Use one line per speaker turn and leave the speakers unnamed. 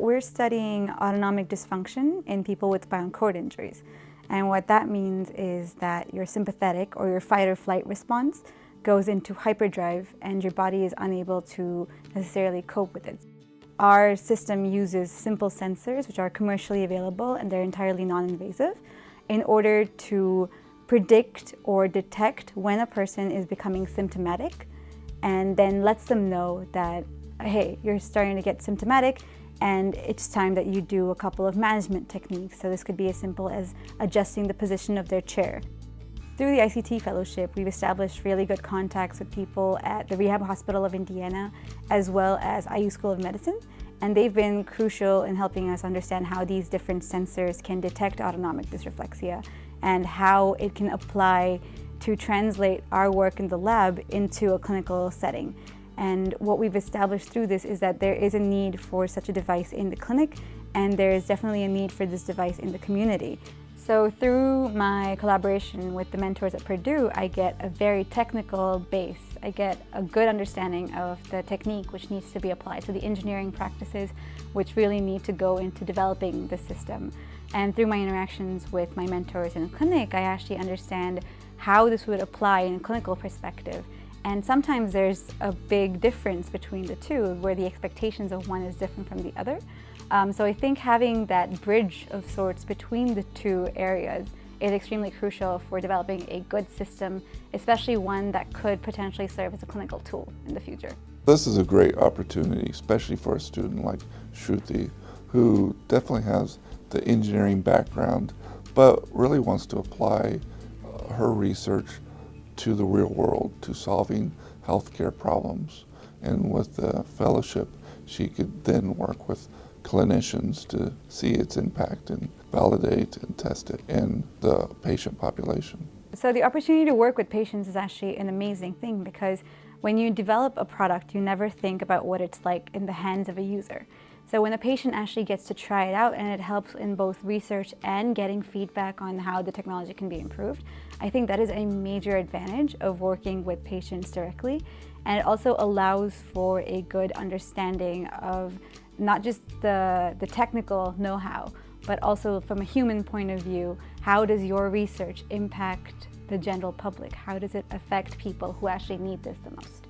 We're studying autonomic dysfunction in people with spinal cord injuries. And what that means is that your sympathetic or your fight or flight response goes into hyperdrive and your body is unable to necessarily cope with it. Our system uses simple sensors which are commercially available and they're entirely non-invasive in order to predict or detect when a person is becoming symptomatic and then lets them know that, hey, you're starting to get symptomatic and it's time that you do a couple of management techniques. So this could be as simple as adjusting the position of their chair. Through the ICT Fellowship, we've established really good contacts with people at the Rehab Hospital of Indiana, as well as IU School of Medicine, and they've been crucial in helping us understand how these different sensors can detect autonomic dysreflexia and how it can apply to translate our work in the lab into a clinical setting. And what we've established through this is that there is a need for such a device in the clinic and there is definitely a need for this device in the community. So through my collaboration with the mentors at Purdue, I get a very technical base. I get a good understanding of the technique which needs to be applied, so the engineering practices which really need to go into developing the system. And through my interactions with my mentors in the clinic, I actually understand how this would apply in a clinical perspective. And sometimes there's a big difference between the two, where the expectations of one is different from the other. Um, so I think having that bridge of sorts between the two areas is extremely crucial for developing a good system, especially one that could potentially serve as a clinical tool in the future.
This is a great opportunity, especially for a student like Shruti, who definitely has the engineering background, but really wants to apply her research to the real world, to solving healthcare problems. And with the fellowship, she could then work with clinicians to see its impact and validate and test it in the patient population.
So the opportunity to work with patients is actually an amazing thing because when you develop a product, you never think about what it's like in the hands of a user. So when a patient actually gets to try it out and it helps in both research and getting feedback on how the technology can be improved, I think that is a major advantage of working with patients directly. And it also allows for a good understanding of not just the, the technical know-how, but also from a human point of view, how does your research impact the general public? How does it affect people who actually need this the most?